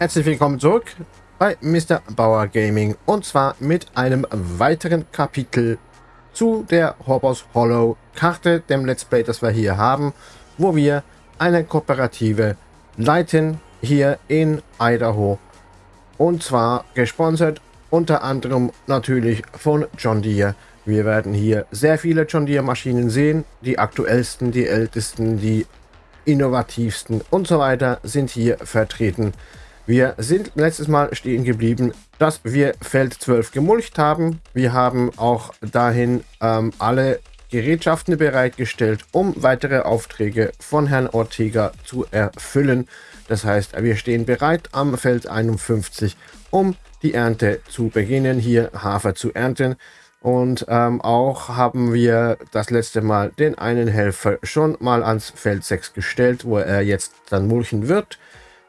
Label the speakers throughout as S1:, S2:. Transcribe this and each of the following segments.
S1: Herzlich willkommen zurück bei Mr. Bauer Gaming und zwar mit einem weiteren Kapitel zu der Hobbos Hollow Karte, dem Let's Play, das wir hier haben, wo wir eine Kooperative leiten hier in Idaho und zwar gesponsert unter anderem natürlich von John Deere. Wir werden hier sehr viele John Deere Maschinen sehen, die aktuellsten, die ältesten, die innovativsten und so weiter sind hier vertreten. Wir sind letztes Mal stehen geblieben, dass wir Feld 12 gemulcht haben. Wir haben auch dahin ähm, alle Gerätschaften bereitgestellt, um weitere Aufträge von Herrn Ortega zu erfüllen. Das heißt, wir stehen bereit am Feld 51, um die Ernte zu beginnen, hier Hafer zu ernten. Und ähm, auch haben wir das letzte Mal den einen Helfer schon mal ans Feld 6 gestellt, wo er jetzt dann mulchen wird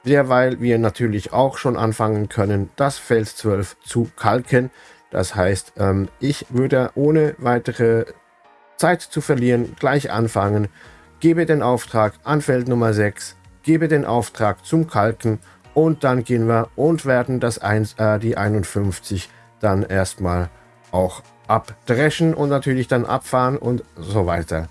S1: derweil wir natürlich auch schon anfangen können, das Feld 12 zu kalken. Das heißt, ähm, ich würde ohne weitere Zeit zu verlieren gleich anfangen, gebe den Auftrag an Feld Nummer 6, gebe den Auftrag zum Kalken und dann gehen wir und werden das 1, äh, die 51 dann erstmal auch abdreschen und natürlich dann abfahren und so weiter.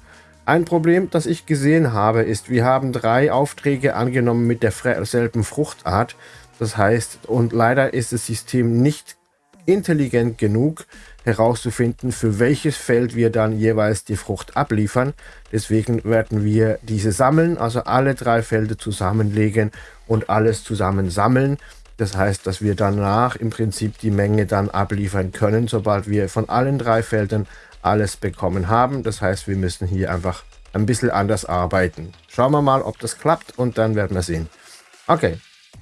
S1: Ein Problem, das ich gesehen habe, ist, wir haben drei Aufträge angenommen mit derselben Fruchtart. Das heißt, und leider ist das System nicht intelligent genug herauszufinden, für welches Feld wir dann jeweils die Frucht abliefern. Deswegen werden wir diese sammeln, also alle drei Felder zusammenlegen und alles zusammen sammeln. Das heißt, dass wir danach im Prinzip die Menge dann abliefern können, sobald wir von allen drei Feldern alles bekommen haben. Das heißt, wir müssen hier einfach ein bisschen anders arbeiten. Schauen wir mal, ob das klappt und dann werden wir sehen. Okay,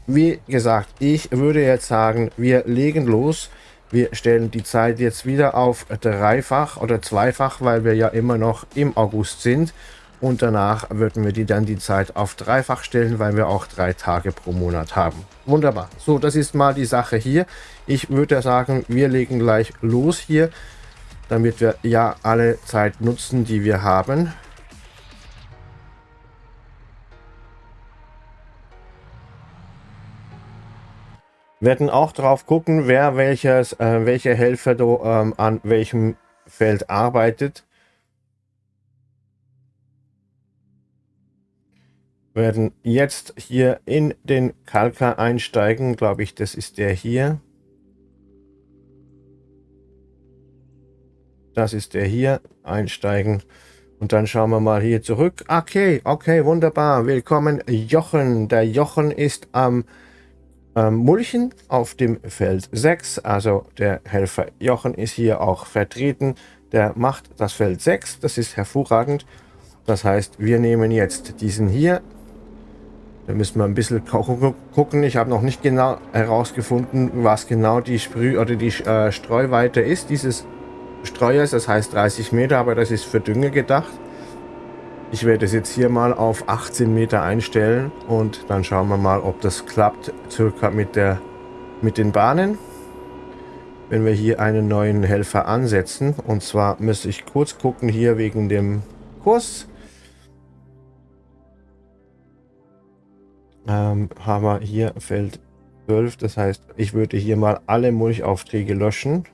S1: wie gesagt, ich würde jetzt sagen, wir legen los. Wir stellen die Zeit jetzt wieder auf dreifach oder zweifach, weil wir ja immer noch im August sind. Und danach würden wir die dann die Zeit auf dreifach stellen, weil wir auch drei Tage pro Monat haben. Wunderbar. So, das ist mal die Sache hier. Ich würde sagen, wir legen gleich los hier damit wir ja alle Zeit nutzen, die wir haben. Werden auch drauf gucken, wer welches, äh, welcher Helfer do, ähm, an welchem Feld arbeitet. Werden jetzt hier in den Kalker einsteigen, glaube ich, das ist der hier. Das ist der hier. Einsteigen. Und dann schauen wir mal hier zurück. Okay, okay, wunderbar. Willkommen, Jochen. Der Jochen ist am ähm, Mulchen auf dem Feld 6. Also der Helfer Jochen ist hier auch vertreten. Der macht das Feld 6. Das ist hervorragend. Das heißt, wir nehmen jetzt diesen hier. Da müssen wir ein bisschen gucken. Ich habe noch nicht genau herausgefunden, was genau die Sprüh- oder die äh, Streuweite ist dieses Streuers, das heißt 30 Meter, aber das ist für Dünge gedacht. Ich werde es jetzt hier mal auf 18 Meter einstellen und dann schauen wir mal, ob das klappt, circa mit, der, mit den Bahnen. Wenn wir hier einen neuen Helfer ansetzen, und zwar müsste ich kurz gucken hier wegen dem Kurs. Ähm, haben wir hier Feld 12, das heißt, ich würde hier mal alle Mulchaufträge löschen.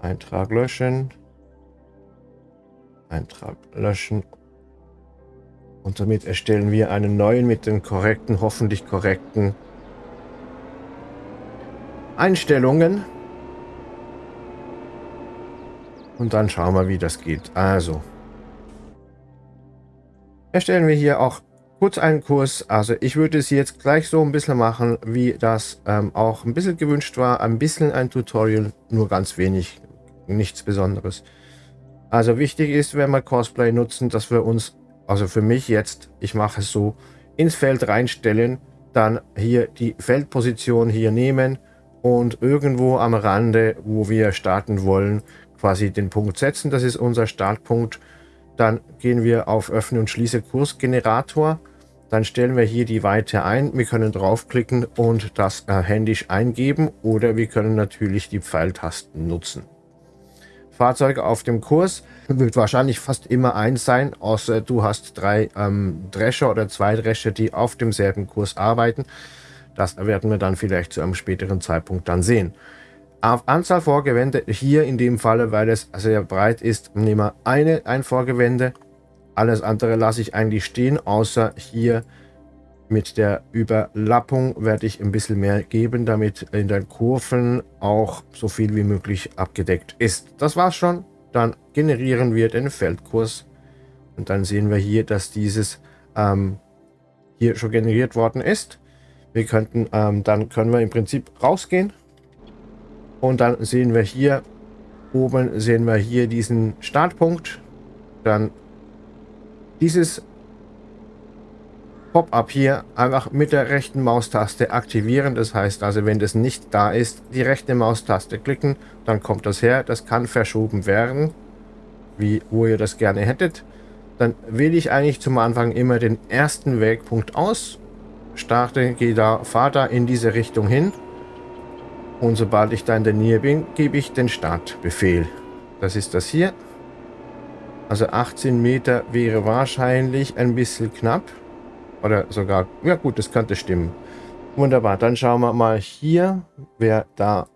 S1: Eintrag löschen. Eintrag löschen. Und damit erstellen wir einen neuen mit den korrekten, hoffentlich korrekten Einstellungen. Und dann schauen wir, wie das geht. Also, erstellen wir hier auch kurz einen Kurs. Also ich würde es jetzt gleich so ein bisschen machen, wie das ähm, auch ein bisschen gewünscht war. Ein bisschen ein Tutorial, nur ganz wenig nichts Besonderes. Also wichtig ist, wenn wir Cosplay nutzen, dass wir uns, also für mich jetzt, ich mache es so, ins Feld reinstellen, dann hier die Feldposition hier nehmen und irgendwo am Rande, wo wir starten wollen, quasi den Punkt setzen. Das ist unser Startpunkt. Dann gehen wir auf Öffne und Schließe Kursgenerator. Dann stellen wir hier die Weite ein. Wir können draufklicken und das äh, händisch eingeben oder wir können natürlich die Pfeiltasten nutzen. Fahrzeuge auf dem Kurs. Wird wahrscheinlich fast immer eins sein, außer du hast drei ähm, Drescher oder zwei Drescher, die auf demselben Kurs arbeiten. Das werden wir dann vielleicht zu einem späteren Zeitpunkt dann sehen. Auf Anzahl Vorgewände, hier in dem Falle, weil es sehr breit ist, nehmen wir eine, ein Vorgewände. Alles andere lasse ich eigentlich stehen, außer hier mit der Überlappung werde ich ein bisschen mehr geben, damit in den Kurven auch so viel wie möglich abgedeckt ist. Das war's schon. Dann generieren wir den Feldkurs. Und dann sehen wir hier, dass dieses ähm, hier schon generiert worden ist. Wir könnten, ähm, dann können wir im Prinzip rausgehen. Und dann sehen wir hier, oben sehen wir hier diesen Startpunkt. Dann dieses Pop-up hier einfach mit der rechten Maustaste aktivieren. Das heißt also, wenn das nicht da ist, die rechte Maustaste klicken, dann kommt das her. Das kann verschoben werden, wie wo ihr das gerne hättet. Dann wähle ich eigentlich zum Anfang immer den ersten Wegpunkt aus, starte, gehe da, fahre da in diese Richtung hin und sobald ich da in der Nähe bin, gebe ich den Startbefehl. Das ist das hier. Also 18 Meter wäre wahrscheinlich ein bisschen knapp. Oder sogar, ja gut, das könnte stimmen. Wunderbar, dann schauen wir mal hier, wer da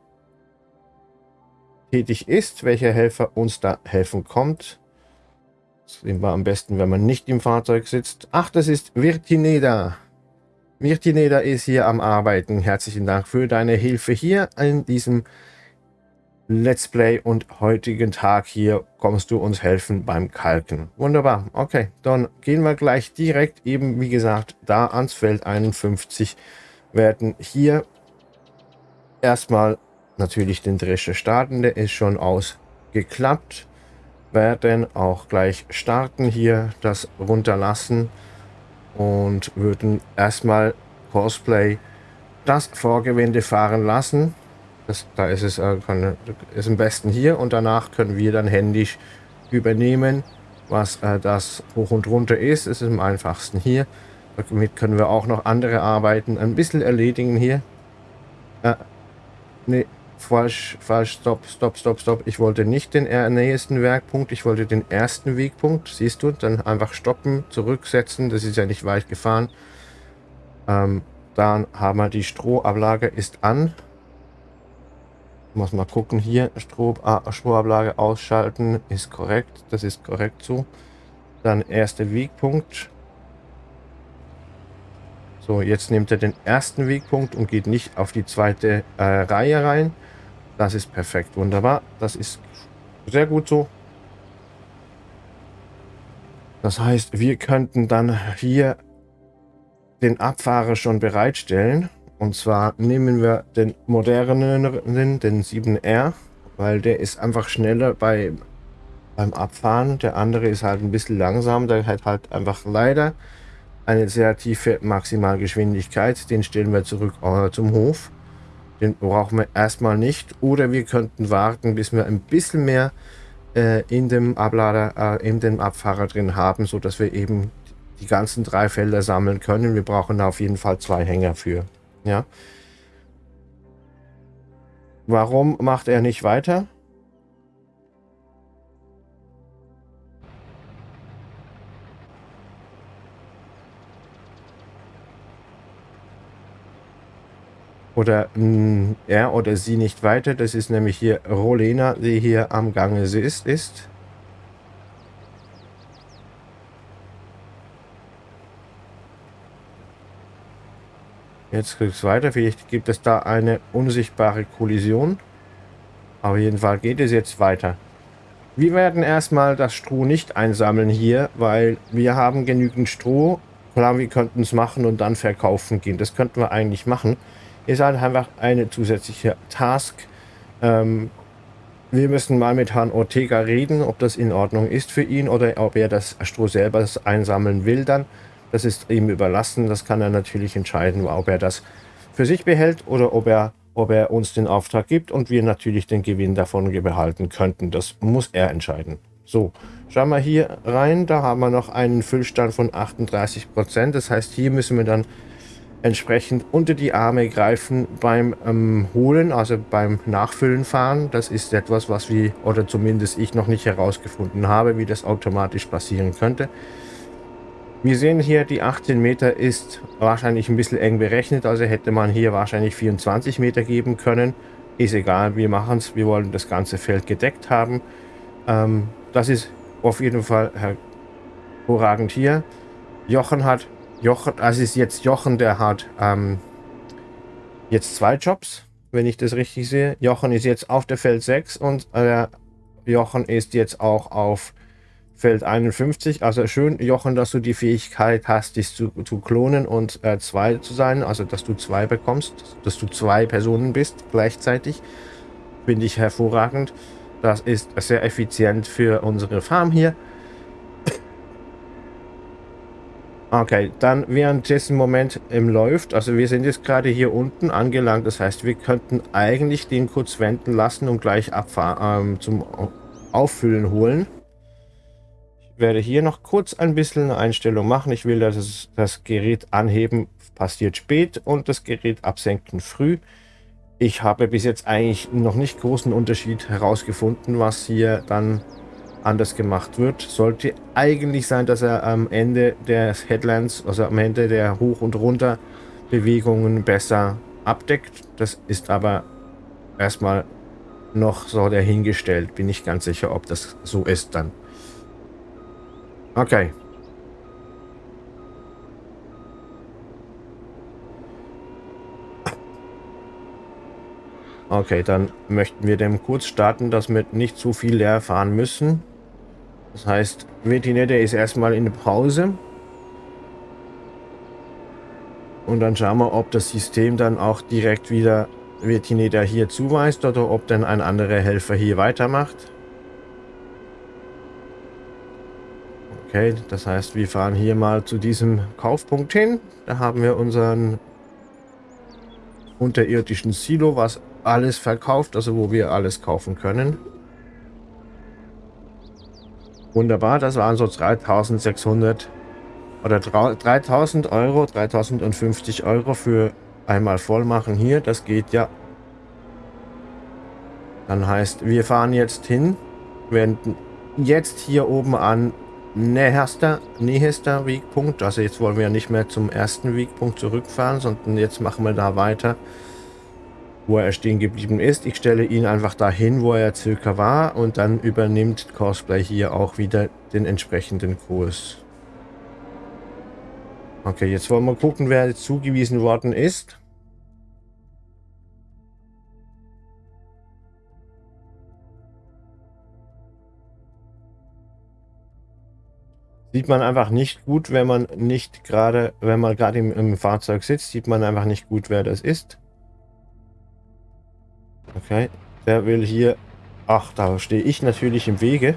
S1: tätig ist, welcher Helfer uns da helfen kommt. Das sehen wir am besten, wenn man nicht im Fahrzeug sitzt. Ach, das ist Virtineda. Virtineda ist hier am Arbeiten. Herzlichen Dank für deine Hilfe hier in diesem Let's Play und heutigen Tag hier kommst du uns helfen beim Kalken. Wunderbar. Okay, dann gehen wir gleich direkt eben, wie gesagt, da ans Feld 51. Werden hier erstmal natürlich den Drescher starten. Der ist schon ausgeklappt. Werden auch gleich starten hier, das runterlassen und würden erstmal Cosplay das Vorgewende fahren lassen das, da ist es äh, kann, ist am besten hier und danach können wir dann händisch übernehmen, was äh, das hoch und runter ist. Es ist am einfachsten hier. Damit können wir auch noch andere Arbeiten ein bisschen erledigen hier. Äh, nee, falsch, falsch, stopp, stopp, stopp, stopp. Ich wollte nicht den nächsten Werkpunkt, ich wollte den ersten Wegpunkt. Siehst du, dann einfach stoppen, zurücksetzen. Das ist ja nicht weit gefahren. Ähm, dann haben wir die Strohablage ist an. Muss mal gucken hier, Strom, ah, Stromablage ausschalten, ist korrekt, das ist korrekt so. Dann erster Wegpunkt. So, jetzt nimmt er den ersten Wegpunkt und geht nicht auf die zweite äh, Reihe rein. Das ist perfekt, wunderbar. Das ist sehr gut so. Das heißt, wir könnten dann hier den Abfahrer schon bereitstellen. Und zwar nehmen wir den modernen, den 7R, weil der ist einfach schneller bei, beim Abfahren. Der andere ist halt ein bisschen langsam. Der hat halt einfach leider eine sehr tiefe Maximalgeschwindigkeit. Den stellen wir zurück äh, zum Hof. Den brauchen wir erstmal nicht. Oder wir könnten warten, bis wir ein bisschen mehr äh, in dem Ablader, äh, in dem Abfahrer drin haben, so dass wir eben die ganzen drei Felder sammeln können. Wir brauchen auf jeden Fall zwei Hänger für. Ja. Warum macht er nicht weiter? Oder mh, hm, er oder sie nicht weiter. Das ist nämlich hier Rolena, die hier am Gange ist. ist. Jetzt geht es weiter. Vielleicht gibt es da eine unsichtbare Kollision. Auf jeden Fall geht es jetzt weiter. Wir werden erstmal das Stroh nicht einsammeln hier, weil wir haben genügend Stroh. Klar, wir könnten es machen und dann verkaufen gehen. Das könnten wir eigentlich machen. Ist halt einfach eine zusätzliche Task. Ähm, wir müssen mal mit Herrn Ortega reden, ob das in Ordnung ist für ihn oder ob er das Stroh selber einsammeln will dann. Das ist ihm überlassen. Das kann er natürlich entscheiden, ob er das für sich behält oder ob er, ob er uns den Auftrag gibt und wir natürlich den Gewinn davon behalten könnten. Das muss er entscheiden. So, schauen wir hier rein. Da haben wir noch einen Füllstand von 38 Prozent. Das heißt, hier müssen wir dann entsprechend unter die Arme greifen beim ähm, Holen, also beim Nachfüllen fahren. Das ist etwas, was wir, oder zumindest ich noch nicht herausgefunden habe, wie das automatisch passieren könnte. Wir sehen hier, die 18 Meter ist wahrscheinlich ein bisschen eng berechnet, also hätte man hier wahrscheinlich 24 Meter geben können. Ist egal, wir machen es, wir wollen das ganze Feld gedeckt haben. Ähm, das ist auf jeden Fall hervorragend hier. Jochen hat Jochen, also ist jetzt Jochen, der hat ähm, jetzt zwei Jobs, wenn ich das richtig sehe. Jochen ist jetzt auf der Feld 6 und äh, Jochen ist jetzt auch auf Feld 51. Also schön, Jochen, dass du die Fähigkeit hast, dich zu, zu klonen und äh, zwei zu sein. Also dass du zwei bekommst, dass du zwei Personen bist gleichzeitig. Finde ich hervorragend. Das ist sehr effizient für unsere Farm hier. Okay, dann während dessen Moment im läuft, also wir sind jetzt gerade hier unten angelangt, das heißt, wir könnten eigentlich den kurz wenden lassen und gleich abfahren, ähm, zum Auffüllen holen. Ich werde hier noch kurz ein bisschen eine Einstellung machen. Ich will, dass das Gerät anheben passiert spät und das Gerät absenken früh. Ich habe bis jetzt eigentlich noch nicht großen Unterschied herausgefunden, was hier dann anders gemacht wird. Sollte eigentlich sein, dass er am Ende des Headlands, also am Ende der Hoch- und Runter-Bewegungen besser abdeckt. Das ist aber erstmal noch so dahingestellt. Bin ich ganz sicher, ob das so ist dann. Okay. Okay, dann möchten wir dem kurz starten, dass wir nicht zu viel leer fahren müssen. Das heißt, Vetinette ist erstmal in der Pause. Und dann schauen wir, ob das System dann auch direkt wieder Vetineta hier zuweist oder ob dann ein anderer Helfer hier weitermacht. Okay, das heißt, wir fahren hier mal zu diesem Kaufpunkt hin. Da haben wir unseren unterirdischen Silo, was alles verkauft, also wo wir alles kaufen können. Wunderbar, das waren so 3600 oder 3000 Euro, 3050 Euro für einmal voll machen hier. Das geht ja. Dann heißt, wir fahren jetzt hin, wenden jetzt hier oben an näherster, nächster Wegpunkt. Also jetzt wollen wir nicht mehr zum ersten Wegpunkt zurückfahren, sondern jetzt machen wir da weiter wo er stehen geblieben ist. Ich stelle ihn einfach dahin, wo er circa war und dann übernimmt Cosplay hier auch wieder den entsprechenden Kurs. Okay, jetzt wollen wir gucken, wer zugewiesen worden ist. Sieht man einfach nicht gut, wenn man nicht gerade, wenn man gerade im, im Fahrzeug sitzt, sieht man einfach nicht gut, wer das ist. Okay, der will hier... Ach, da stehe ich natürlich im Wege.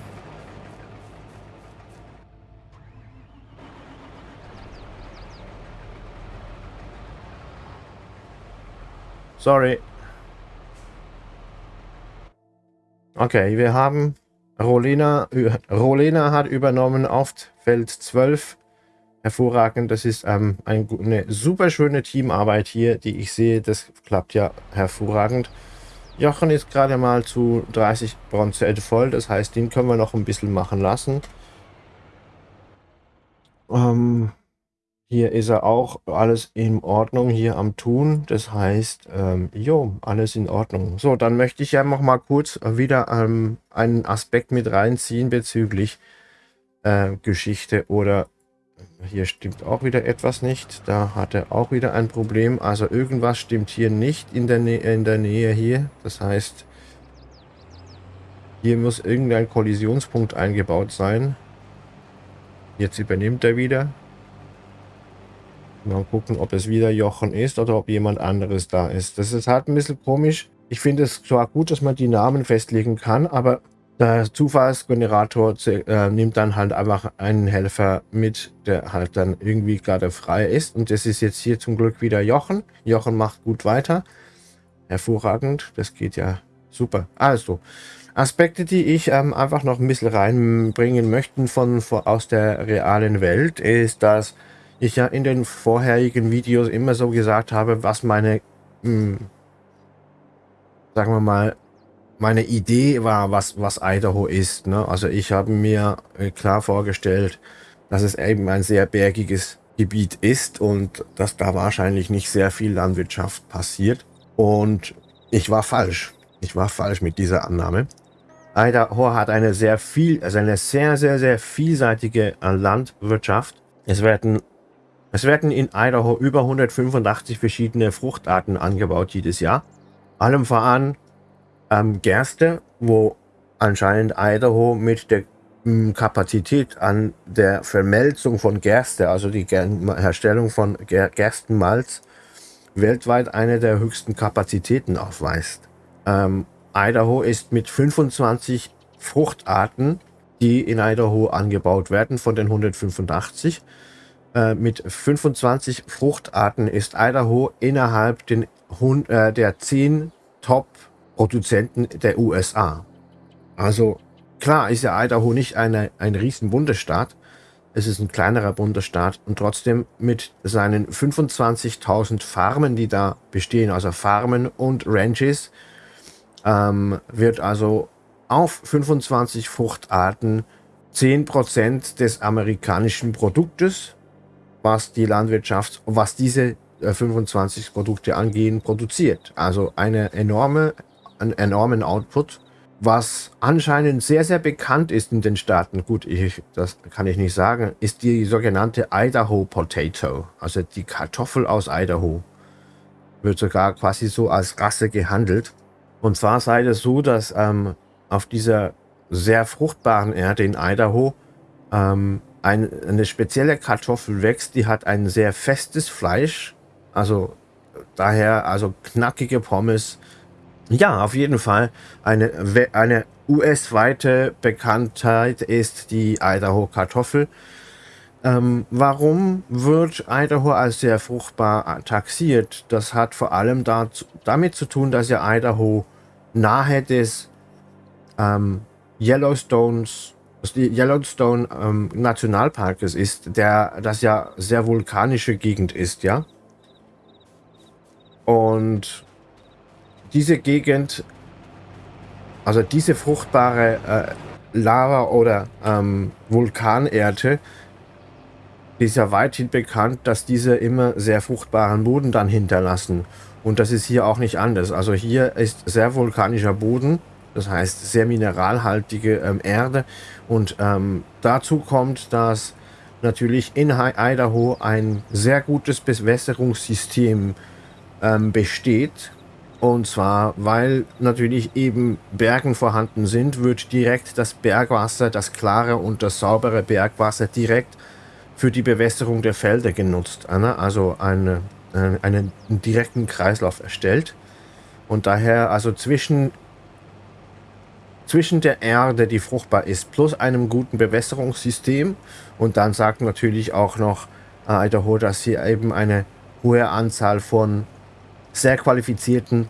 S1: Sorry. Okay, wir haben Rolena, Rolena hat übernommen auf Feld 12. Hervorragend, das ist ähm, eine super schöne Teamarbeit hier, die ich sehe. Das klappt ja hervorragend. Jochen ist gerade mal zu 30 Bronze voll, das heißt, den können wir noch ein bisschen machen lassen. Ähm, hier ist er auch, alles in Ordnung hier am Tun, das heißt, ähm, jo, alles in Ordnung. So, dann möchte ich ja noch mal kurz wieder ähm, einen Aspekt mit reinziehen bezüglich äh, Geschichte oder hier stimmt auch wieder etwas nicht. Da hat er auch wieder ein Problem. Also irgendwas stimmt hier nicht in der, Nä in der Nähe hier. Das heißt, hier muss irgendein Kollisionspunkt eingebaut sein. Jetzt übernimmt er wieder. Mal gucken, ob es wieder Jochen ist oder ob jemand anderes da ist. Das ist halt ein bisschen komisch. Ich finde es zwar gut, dass man die Namen festlegen kann, aber der Zufallsgenerator äh, nimmt dann halt einfach einen Helfer mit, der halt dann irgendwie gerade frei ist. Und das ist jetzt hier zum Glück wieder Jochen. Jochen macht gut weiter. Hervorragend. Das geht ja super. Also, Aspekte, die ich ähm, einfach noch ein bisschen reinbringen möchte von, von, aus der realen Welt, ist, dass ich ja in den vorherigen Videos immer so gesagt habe, was meine, mh, hm, sagen wir mal, meine Idee war, was, was Idaho ist. Ne? Also ich habe mir äh, klar vorgestellt, dass es eben ein sehr bergiges Gebiet ist und dass da wahrscheinlich nicht sehr viel Landwirtschaft passiert. Und ich war falsch. Ich war falsch mit dieser Annahme. Idaho hat eine sehr viel, also eine sehr, sehr, sehr vielseitige äh, Landwirtschaft. Es werden, es werden in Idaho über 185 verschiedene Fruchtarten angebaut jedes Jahr. Allem voran ähm, Gerste, wo anscheinend Idaho mit der ähm, Kapazität an der Vermelzung von Gerste, also die Herstellung von Ger Gerstenmalz, weltweit eine der höchsten Kapazitäten aufweist. Ähm, Idaho ist mit 25 Fruchtarten, die in Idaho angebaut werden, von den 185. Äh, mit 25 Fruchtarten ist Idaho innerhalb den, äh, der 10 Top-Produzenten der USA. Also klar ist ja Idaho nicht eine, ein riesen Bundesstaat. Es ist ein kleinerer Bundesstaat und trotzdem mit seinen 25.000 Farmen, die da bestehen, also Farmen und Ranches, ähm, wird also auf 25 Fruchtarten 10% des amerikanischen Produktes, was die Landwirtschaft, was diese äh, 25 Produkte angehen, produziert. Also eine enorme, einen enormen Output, was anscheinend sehr, sehr bekannt ist in den Staaten. Gut, ich, das kann ich nicht sagen, ist die sogenannte Idaho Potato, also die Kartoffel aus Idaho. Wird sogar quasi so als Rasse gehandelt. Und zwar sei es so, dass ähm, auf dieser sehr fruchtbaren Erde in Idaho ähm, ein, eine spezielle Kartoffel wächst, die hat ein sehr festes Fleisch, also daher also knackige Pommes. Ja, auf jeden Fall eine, eine US-weite Bekanntheit ist die Idaho-Kartoffel. Ähm, warum wird Idaho als sehr fruchtbar taxiert? Das hat vor allem dazu, damit zu tun, dass ja Idaho nahe des ähm, Yellowstones, Yellowstone ähm, Nationalparkes ist, der das ja sehr vulkanische Gegend ist, ja. Und diese Gegend, also diese fruchtbare äh, Lava oder ähm, Vulkanerde, ist ja weithin bekannt, dass diese immer sehr fruchtbaren Boden dann hinterlassen. Und das ist hier auch nicht anders. Also hier ist sehr vulkanischer Boden, das heißt sehr mineralhaltige ähm, Erde. Und ähm, dazu kommt, dass natürlich in Idaho ein sehr gutes Bewässerungssystem ähm, besteht. Und zwar, weil natürlich eben Bergen vorhanden sind, wird direkt das Bergwasser, das klare und das saubere Bergwasser direkt für die Bewässerung der Felder genutzt. Also eine äh, einen direkten Kreislauf erstellt. Und daher also zwischen, zwischen der Erde, die fruchtbar ist, plus einem guten Bewässerungssystem. Und dann sagt natürlich auch noch äh, Idaho, dass hier eben eine hohe Anzahl von sehr qualifizierten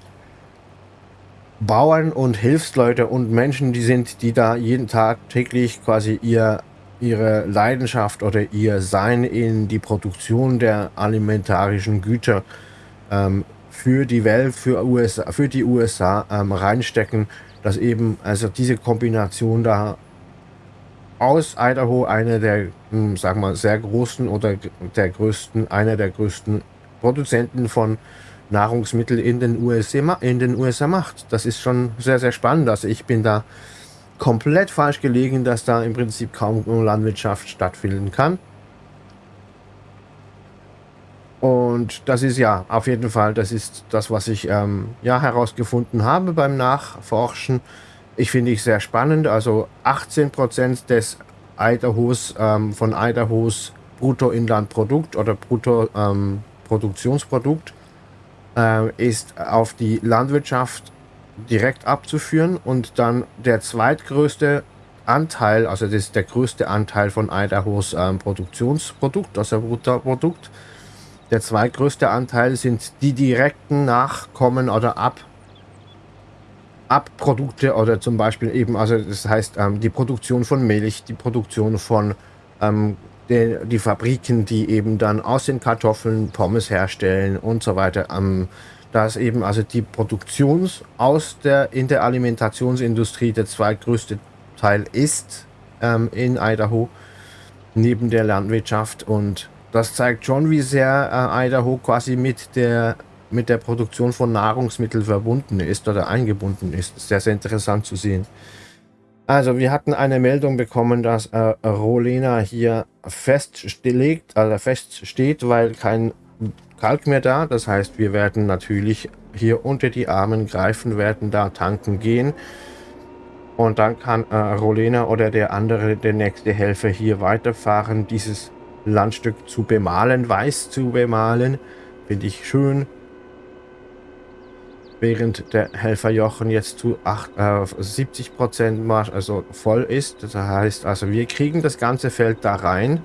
S1: Bauern und Hilfsleute und Menschen, die sind, die da jeden Tag täglich quasi ihr ihre Leidenschaft oder ihr Sein in die Produktion der alimentarischen Güter ähm, für die Welt, für, USA, für die USA ähm, reinstecken, dass eben also diese Kombination da aus Idaho eine der, hm, sagen wir, sehr großen oder der größten, einer der größten Produzenten von Nahrungsmitteln in den USA, in den USA macht. Das ist schon sehr, sehr spannend. Also ich bin da komplett falsch gelegen, dass da im Prinzip kaum Landwirtschaft stattfinden kann. Und das ist ja auf jeden Fall, das ist das, was ich ähm, ja herausgefunden habe beim Nachforschen. Ich finde ich sehr spannend. Also 18% des Idahos, ähm, von Idahos Bruttoinlandprodukt oder Bruttoproduktionsprodukt ähm, äh, ist auf die Landwirtschaft direkt abzuführen und dann der zweitgrößte Anteil, also das ist der größte Anteil von Idahos ähm, Produktionsprodukt, also Bruttoprodukt. Der zweitgrößte Anteil sind die direkten Nachkommen oder Ab Abprodukte oder zum Beispiel eben, also das heißt ähm, die Produktion von Milch, die Produktion von ähm, die, die Fabriken, die eben dann aus den Kartoffeln Pommes herstellen und so weiter. Ähm, dass eben also die Produktions aus der in der Alimentationsindustrie der zweitgrößte Teil ist ähm, in Idaho neben der Landwirtschaft und das zeigt schon, wie sehr äh, Idaho quasi mit der mit der Produktion von Nahrungsmitteln verbunden ist oder eingebunden ist. Sehr, sehr interessant zu sehen. Also wir hatten eine Meldung bekommen, dass äh, Rolena hier festlegt, also feststeht, weil kein Kalk mehr da. Das heißt, wir werden natürlich hier unter die Armen greifen, werden da tanken gehen. Und dann kann äh, Rolena oder der andere, der nächste Helfer hier weiterfahren, dieses Landstück zu bemalen, weiß zu bemalen. Finde ich schön während der Helferjochen jetzt zu 8, äh, 70 Prozent also voll ist. Das heißt also, wir kriegen das ganze Feld da rein.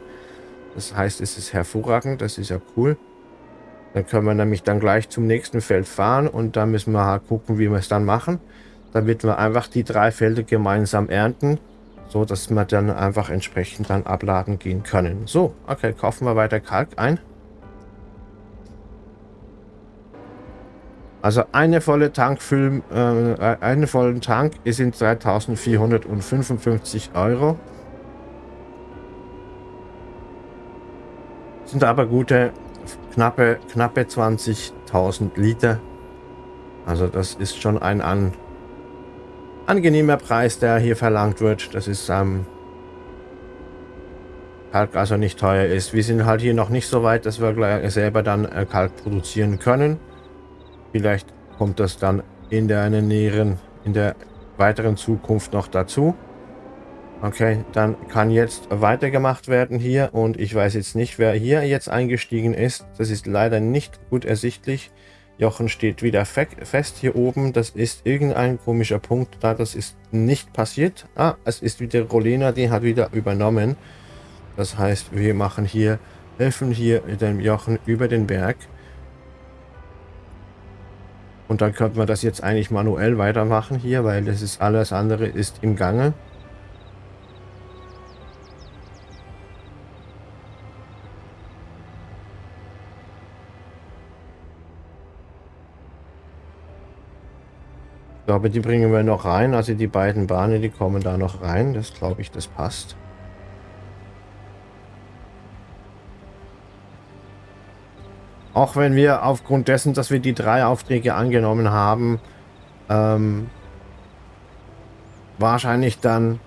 S1: Das heißt, es ist hervorragend, das ist ja cool. Dann können wir nämlich dann gleich zum nächsten Feld fahren und dann müssen wir halt gucken, wie wir es dann machen. Damit wir einfach die drei Felder gemeinsam ernten, so dass wir dann einfach entsprechend dann abladen gehen können. So, okay, kaufen wir weiter Kalk ein. Also eine volle Tankfüll, äh, einen vollen Tank ist in 3455 Euro. Sind aber gute, knappe, knappe 20.000 Liter. Also das ist schon ein an, angenehmer Preis, der hier verlangt wird. Das ist ähm, Kalk also nicht teuer ist. Wir sind halt hier noch nicht so weit, dass wir selber dann äh, Kalk produzieren können. Vielleicht kommt das dann in der näheren, in der weiteren Zukunft noch dazu. Okay, dann kann jetzt weitergemacht werden hier und ich weiß jetzt nicht, wer hier jetzt eingestiegen ist. Das ist leider nicht gut ersichtlich. Jochen steht wieder fest hier oben. Das ist irgendein komischer Punkt da. Das ist nicht passiert. Ah, es ist wieder Rolena, die hat wieder übernommen. Das heißt, wir machen hier, helfen hier dem Jochen über den Berg. Und dann könnte man das jetzt eigentlich manuell weitermachen hier, weil das ist alles andere ist im Gange. Ich glaube, die bringen wir noch rein. Also die beiden Bahnen, die kommen da noch rein. Das glaube ich, das passt. Auch wenn wir aufgrund dessen, dass wir die drei Aufträge angenommen haben, ähm, wahrscheinlich dann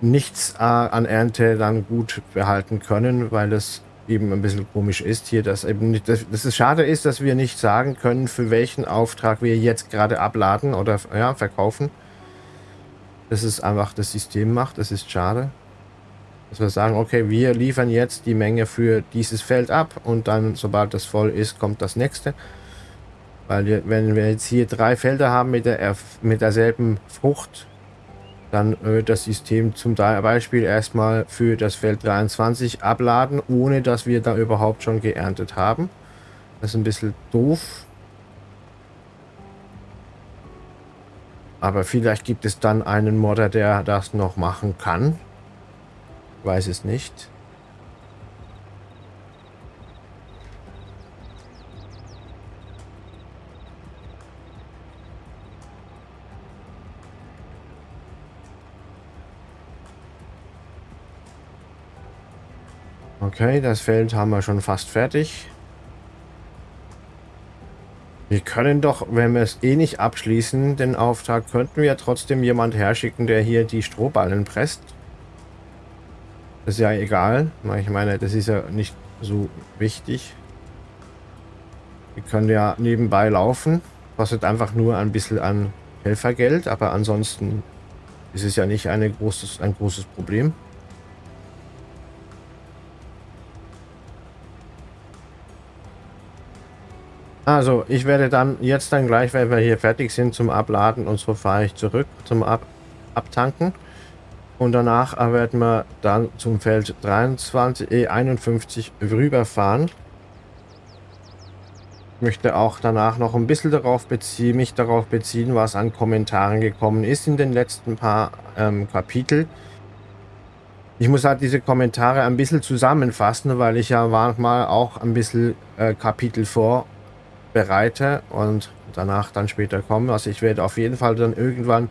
S1: nichts äh, an Ernte dann gut behalten können, weil es eben ein bisschen komisch ist hier, dass eben nicht, dass, dass es schade ist, dass wir nicht sagen können, für welchen Auftrag wir jetzt gerade abladen oder ja, verkaufen. Das ist einfach das System macht, das ist schade. Dass wir sagen, okay, wir liefern jetzt die Menge für dieses Feld ab und dann, sobald das voll ist, kommt das nächste. Weil wir, wenn wir jetzt hier drei Felder haben mit, der, mit derselben Frucht, dann wird das System zum Beispiel erstmal für das Feld 23 abladen, ohne dass wir da überhaupt schon geerntet haben. Das ist ein bisschen doof. Aber vielleicht gibt es dann einen Modder, der das noch machen kann weiß es nicht. Okay, das Feld haben wir schon fast fertig. Wir können doch, wenn wir es eh nicht abschließen, den Auftrag, könnten wir trotzdem jemand herschicken, der hier die Strohballen presst. Das ist ja egal. Ich meine, das ist ja nicht so wichtig. Wir können ja nebenbei laufen. Kostet einfach nur ein bisschen an Helfergeld, aber ansonsten ist es ja nicht eine großes, ein großes Problem. Also, ich werde dann jetzt dann gleich, wenn wir hier fertig sind zum Abladen und so fahre ich zurück zum Ab Abtanken. Und danach werden wir dann zum Feld 23, E51 rüberfahren. Ich möchte auch danach noch ein bisschen darauf beziehen, mich darauf beziehen, was an Kommentaren gekommen ist in den letzten paar ähm, Kapitel. Ich muss halt diese Kommentare ein bisschen zusammenfassen, weil ich ja manchmal auch ein bisschen äh, Kapitel vorbereite und danach dann später komme. Also ich werde auf jeden Fall dann irgendwann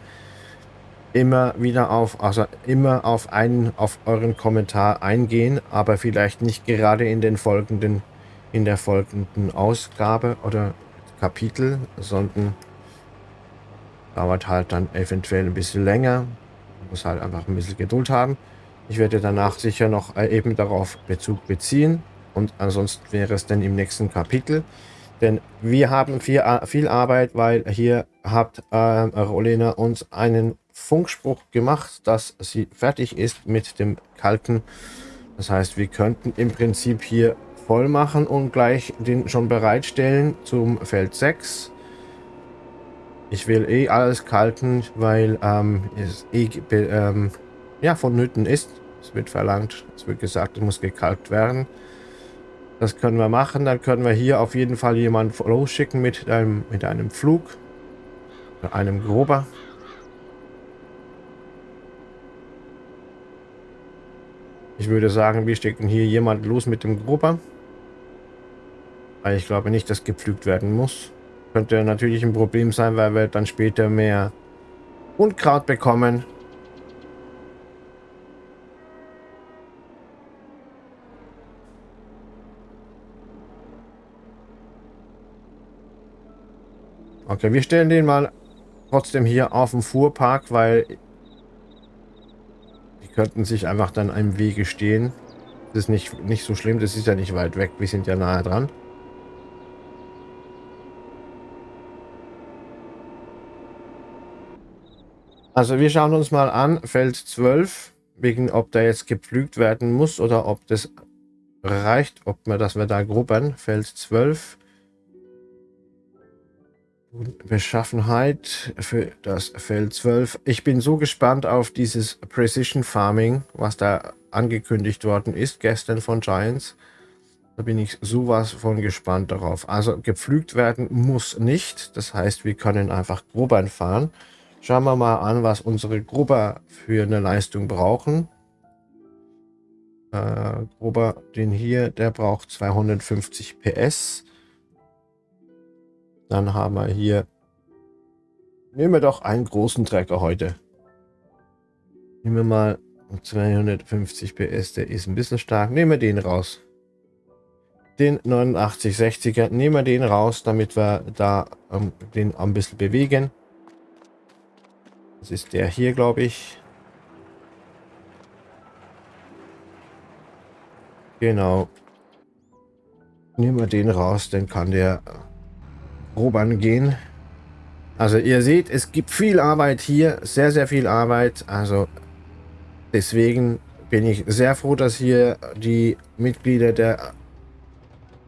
S1: immer wieder auf, also immer auf einen, auf euren Kommentar eingehen, aber vielleicht nicht gerade in den folgenden, in der folgenden Ausgabe oder Kapitel, sondern dauert halt dann eventuell ein bisschen länger. muss halt einfach ein bisschen Geduld haben. Ich werde danach sicher noch äh, eben darauf Bezug beziehen und ansonsten wäre es dann im nächsten Kapitel. Denn wir haben viel, viel Arbeit, weil hier hat äh, Rolena uns einen Funkspruch gemacht, dass sie fertig ist mit dem Kalken. Das heißt, wir könnten im Prinzip hier voll machen und gleich den schon bereitstellen zum Feld 6. Ich will eh alles kalken, weil ähm, es eh ähm, ja, vonnöten ist. Es wird verlangt, es wird gesagt, es muss gekalkt werden. Das können wir machen. Dann können wir hier auf jeden Fall jemanden losschicken mit einem, mit einem Flug. Oder einem Grober. Ich würde sagen, wir schicken hier jemanden los mit dem Grober. Weil ich glaube nicht, dass gepflügt werden muss. Könnte natürlich ein Problem sein, weil wir dann später mehr Unkraut bekommen. Okay, wir stellen den mal trotzdem hier auf dem Fuhrpark, weil die könnten sich einfach dann einem Wege stehen. Das ist nicht, nicht so schlimm, das ist ja nicht weit weg, wir sind ja nahe dran. Also wir schauen uns mal an, Feld 12, wegen ob der jetzt gepflügt werden muss oder ob das reicht, ob wir, dass wir da gruppen. Feld 12. Beschaffenheit für das Feld 12. Ich bin so gespannt auf dieses Precision Farming, was da angekündigt worden ist gestern von Giants. Da bin ich sowas von gespannt darauf. Also gepflügt werden muss nicht. Das heißt, wir können einfach Grubern fahren. Schauen wir mal an, was unsere Grubber für eine Leistung brauchen. Äh, Grubber, den hier, der braucht 250 PS. Dann haben wir hier... Nehmen wir doch einen großen Trecker heute. Nehmen wir mal 250 PS, der ist ein bisschen stark. Nehmen wir den raus. Den 8960er, nehmen wir den raus, damit wir da ähm, den ein bisschen bewegen. Das ist der hier, glaube ich. Genau. Nehmen wir den raus, dann kann der grob angehen. Also ihr seht, es gibt viel Arbeit hier, sehr, sehr viel Arbeit. Also deswegen bin ich sehr froh, dass hier die Mitglieder der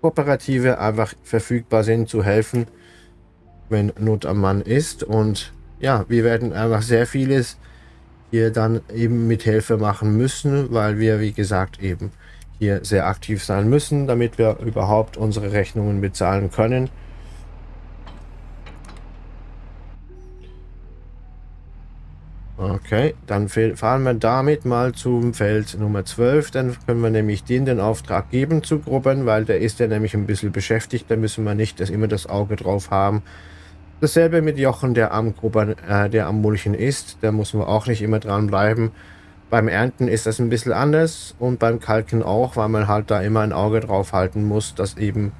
S1: Kooperative einfach verfügbar sind, zu helfen, wenn Not am Mann ist. Und ja, wir werden einfach sehr vieles hier dann eben mit Hilfe machen müssen, weil wir, wie gesagt, eben hier sehr aktiv sein müssen, damit wir überhaupt unsere Rechnungen bezahlen können. Okay, dann fahren wir damit mal zum Feld Nummer 12. Dann können wir nämlich den den Auftrag geben zu gruppen, weil der ist ja nämlich ein bisschen beschäftigt. Da müssen wir nicht dass immer das Auge drauf haben. Dasselbe mit Jochen, der am Gruppen, äh, der am Mulchen ist. Da muss man auch nicht immer dran bleiben. Beim Ernten ist das ein bisschen anders und beim Kalken auch, weil man halt da immer ein Auge drauf halten muss, dass eben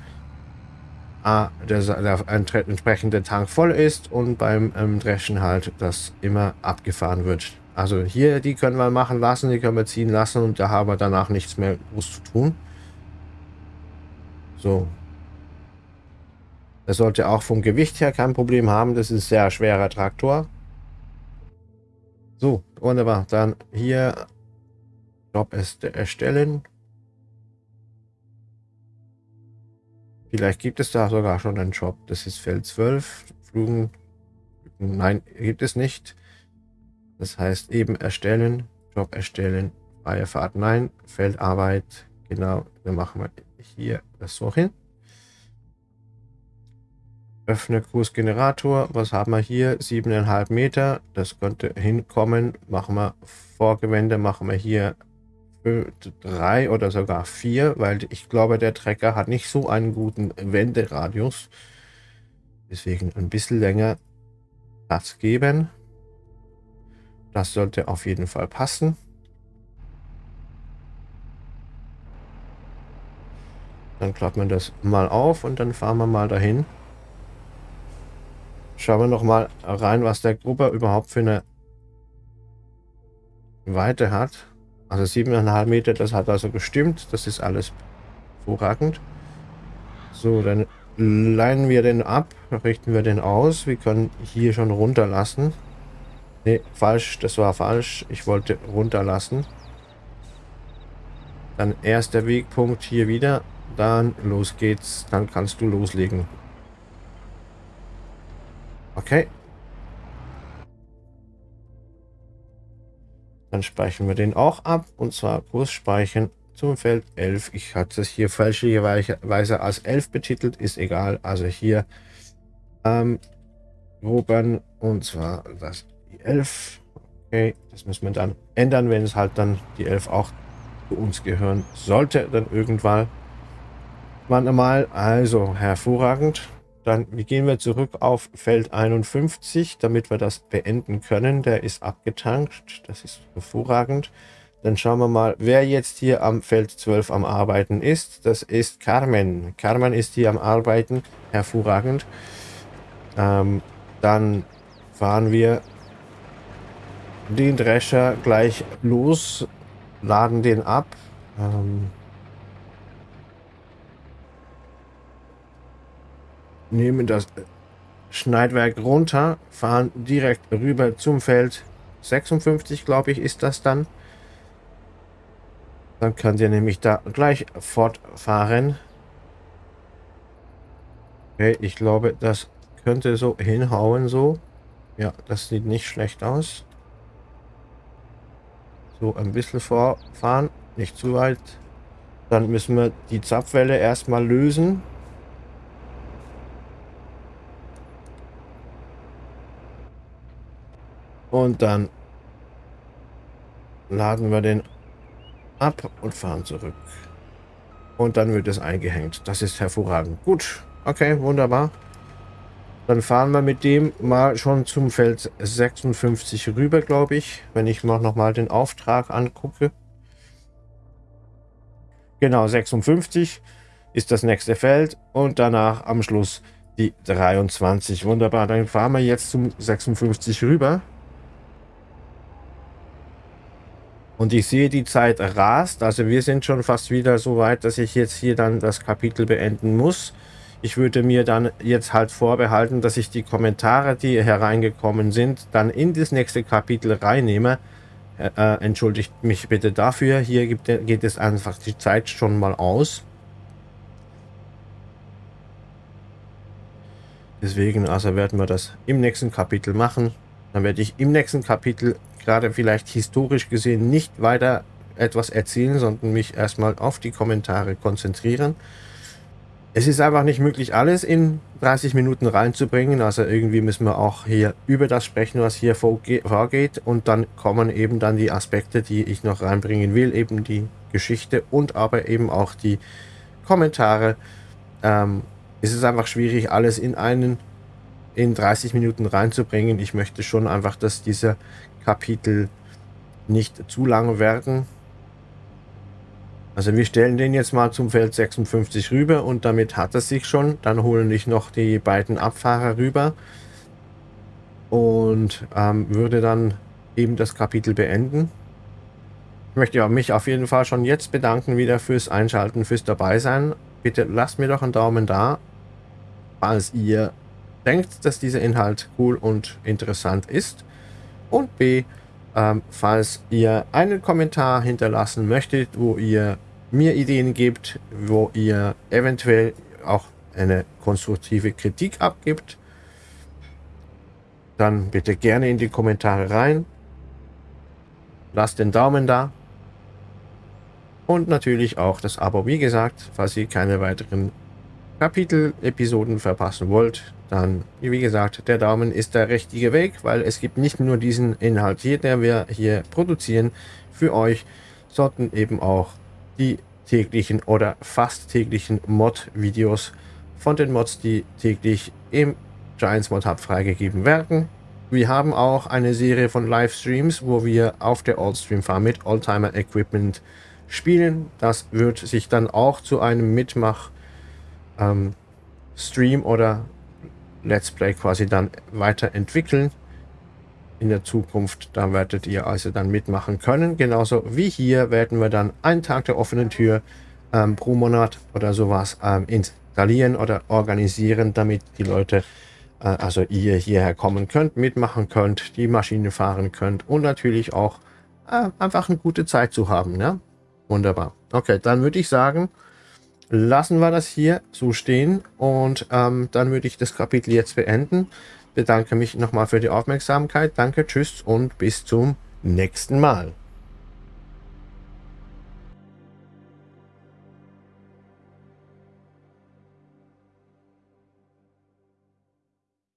S1: A, der, der entsprechende Tank voll ist und beim ähm, Dreschen halt, das immer abgefahren wird. Also hier, die können wir machen lassen, die können wir ziehen lassen und da haben wir danach nichts mehr groß zu tun. So. Das sollte auch vom Gewicht her kein Problem haben, das ist sehr schwerer Traktor. So, wunderbar. Dann hier Job erstellen. Vielleicht gibt es da sogar schon einen Job. Das ist Feld 12. Flugen. Nein, gibt es nicht. Das heißt eben erstellen. Job erstellen. Freie Fahrt. Nein. Feldarbeit. Genau. Dann machen wir hier das so hin. Öffne Kursgenerator. Was haben wir hier? 7,5 Meter. Das könnte hinkommen. Machen wir Vorgewende. Machen wir hier drei oder sogar vier, weil ich glaube, der Trecker hat nicht so einen guten Wenderadius. Deswegen ein bisschen länger Platz geben. Das sollte auf jeden Fall passen. Dann klappt man das mal auf und dann fahren wir mal dahin. Schauen wir noch mal rein, was der Gruppe überhaupt für eine Weite hat. Also 7,5 Meter, das hat also gestimmt. Das ist alles hervorragend. So, dann leinen wir den ab, richten wir den aus. Wir können hier schon runterlassen. Ne, falsch, das war falsch. Ich wollte runterlassen. Dann erster Wegpunkt hier wieder. Dann los geht's. Dann kannst du loslegen. Okay. Dann speichern wir den auch ab. Und zwar Kurs speichern zum Feld 11. Ich hatte es hier fälschlicherweise als 11 betitelt. Ist egal. Also hier ähm, Gruppen. Und zwar das die 11. Okay. Das müssen wir dann ändern, wenn es halt dann die 11 auch zu uns gehören sollte. Dann irgendwann. Wann einmal. Also hervorragend. Dann gehen wir zurück auf Feld 51, damit wir das beenden können. Der ist abgetankt. Das ist hervorragend. Dann schauen wir mal, wer jetzt hier am Feld 12 am Arbeiten ist. Das ist Carmen. Carmen ist hier am Arbeiten. Hervorragend. Ähm, dann fahren wir den Drescher gleich los, laden den ab. Ähm, nehmen das Schneidwerk runter, fahren direkt rüber zum Feld 56, glaube ich, ist das dann. Dann könnt ihr nämlich da gleich fortfahren. Okay, ich glaube, das könnte so hinhauen so. Ja, das sieht nicht schlecht aus. So, ein bisschen vorfahren, nicht zu weit. Dann müssen wir die Zapfwelle erstmal lösen. Und dann laden wir den ab und fahren zurück. Und dann wird es eingehängt. Das ist hervorragend. Gut. Okay, wunderbar. Dann fahren wir mit dem mal schon zum Feld 56 rüber, glaube ich. Wenn ich mal nochmal den Auftrag angucke. Genau, 56 ist das nächste Feld. Und danach am Schluss die 23. Wunderbar, dann fahren wir jetzt zum 56 rüber. Und ich sehe, die Zeit rast. Also wir sind schon fast wieder so weit, dass ich jetzt hier dann das Kapitel beenden muss. Ich würde mir dann jetzt halt vorbehalten, dass ich die Kommentare, die hereingekommen sind, dann in das nächste Kapitel reinnehme. Äh, äh entschuldigt mich bitte dafür. Hier gibt, geht es einfach die Zeit schon mal aus. Deswegen also werden wir das im nächsten Kapitel machen. Dann werde ich im nächsten Kapitel gerade vielleicht historisch gesehen nicht weiter etwas erzählen, sondern mich erstmal auf die Kommentare konzentrieren. Es ist einfach nicht möglich, alles in 30 Minuten reinzubringen. Also irgendwie müssen wir auch hier über das sprechen, was hier vorgeht. Und dann kommen eben dann die Aspekte, die ich noch reinbringen will. Eben die Geschichte und aber eben auch die Kommentare. Ähm, es ist einfach schwierig, alles in einen in 30 Minuten reinzubringen. Ich möchte schon einfach, dass dieser Kapitel nicht zu lang werden. Also wir stellen den jetzt mal zum Feld 56 rüber und damit hat es sich schon. Dann holen ich noch die beiden Abfahrer rüber und ähm, würde dann eben das Kapitel beenden. Ich möchte mich auf jeden Fall schon jetzt bedanken wieder fürs Einschalten, fürs Dabeisein. Bitte lasst mir doch einen Daumen da, falls ihr denkt, dass dieser Inhalt cool und interessant ist. Und B, ähm, falls ihr einen Kommentar hinterlassen möchtet, wo ihr mir Ideen gebt, wo ihr eventuell auch eine konstruktive Kritik abgibt, dann bitte gerne in die Kommentare rein. Lasst den Daumen da. Und natürlich auch das Abo, wie gesagt, falls ihr keine weiteren Kapitel-Episoden verpassen wollt, dann, wie gesagt, der Daumen ist der richtige Weg, weil es gibt nicht nur diesen Inhalt hier, der wir hier produzieren für euch, sollten eben auch die täglichen oder fast täglichen Mod-Videos von den Mods, die täglich im Giants Mod Hub freigegeben werden. Wir haben auch eine Serie von Livestreams, wo wir auf der Oldstream Farm mit Oldtimer Equipment spielen. Das wird sich dann auch zu einem Mitmach ähm, Stream oder Let's Play quasi dann weiterentwickeln in der Zukunft. Da werdet ihr also dann mitmachen können. Genauso wie hier werden wir dann einen Tag der offenen Tür ähm, pro Monat oder sowas ähm, installieren oder organisieren, damit die Leute, äh, also ihr hierher kommen könnt, mitmachen könnt, die Maschine fahren könnt und natürlich auch äh, einfach eine gute Zeit zu haben. Ne? Wunderbar. Okay, dann würde ich sagen, lassen wir das hier so stehen und ähm, dann würde ich das Kapitel jetzt beenden bedanke mich nochmal für die Aufmerksamkeit. Danke, tschüss und bis zum nächsten Mal.